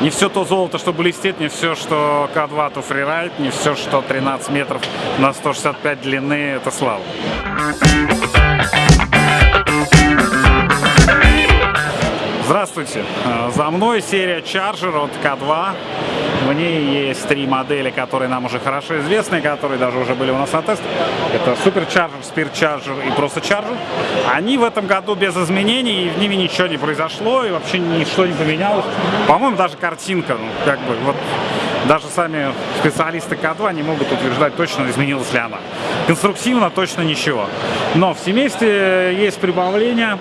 Не все то золото, что блестит, не все, что К2, то фрирайд, не все, что 13 метров на 165 длины, это слава. Здравствуйте! Э, За мной серия Charger от К2. В ней есть три модели, которые нам уже хорошо известны, которые даже уже были у нас на тестах. Это Super Charger, Spear Charger и просто Charger. Они в этом году без изменений, и в ними ничего не произошло, и вообще ничто не поменялось. По-моему, даже картинка, ну, как бы, вот даже сами специалисты К2 не могут утверждать точно, изменилась ли она. Конструктивно точно ничего. Но в семействе есть прибавление.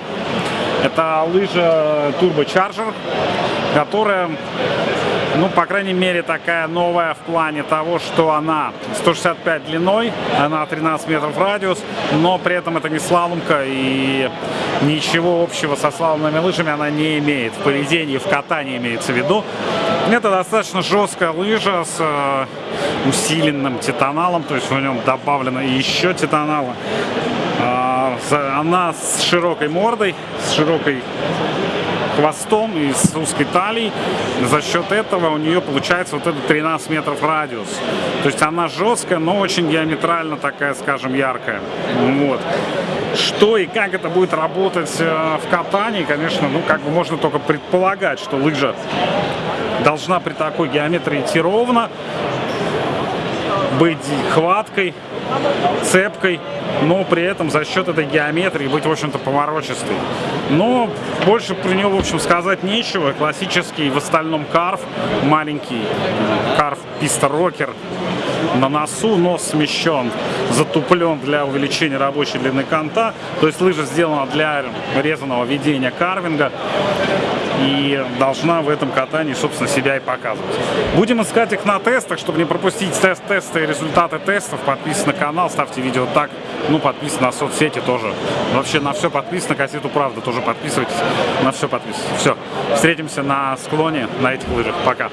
Это лыжа Turbo Charger, которая, ну, по крайней мере, такая новая в плане того, что она 165 длиной, она 13 метров радиус, но при этом это не слаломка и ничего общего со слаломными лыжами она не имеет. В поведении, в катании имеется в виду. Это достаточно жесткая лыжа с э, усиленным титаналом, то есть в нем добавлено еще титанала. А, Она с широкой мордой, с широкой хвостом и с узкой талией. За счет этого у нее получается вот это 13 метров радиус. То есть она жесткая, но очень диаметрально такая, скажем, яркая. Вот. Что и как это будет работать э, в катании, конечно, ну как бы можно только предполагать, что лыжа должна при такой геометрии идти ровно, быть хваткой, цепкой, но при этом за счет этой геометрии быть, в общем-то, поворочистой. Но больше про него, в общем, сказать нечего. Классический в остальном карф, маленький карф писта рокер, на носу нос смещен, затуплен для увеличения рабочей длины конта. То есть лыжа сделана для резаного ведения карвинга и должна в этом катании, собственно, себя и показывать. Будем искать их на тестах, чтобы не пропустить тест тесты и результаты тестов. Подписывайтесь на канал, ставьте видео так, ну, подписывайтесь на соцсети тоже. Вообще на все подписано, кассету правда тоже подписывайтесь, на все подписывайтесь. Все, встретимся на склоне на этих лыжах. Пока.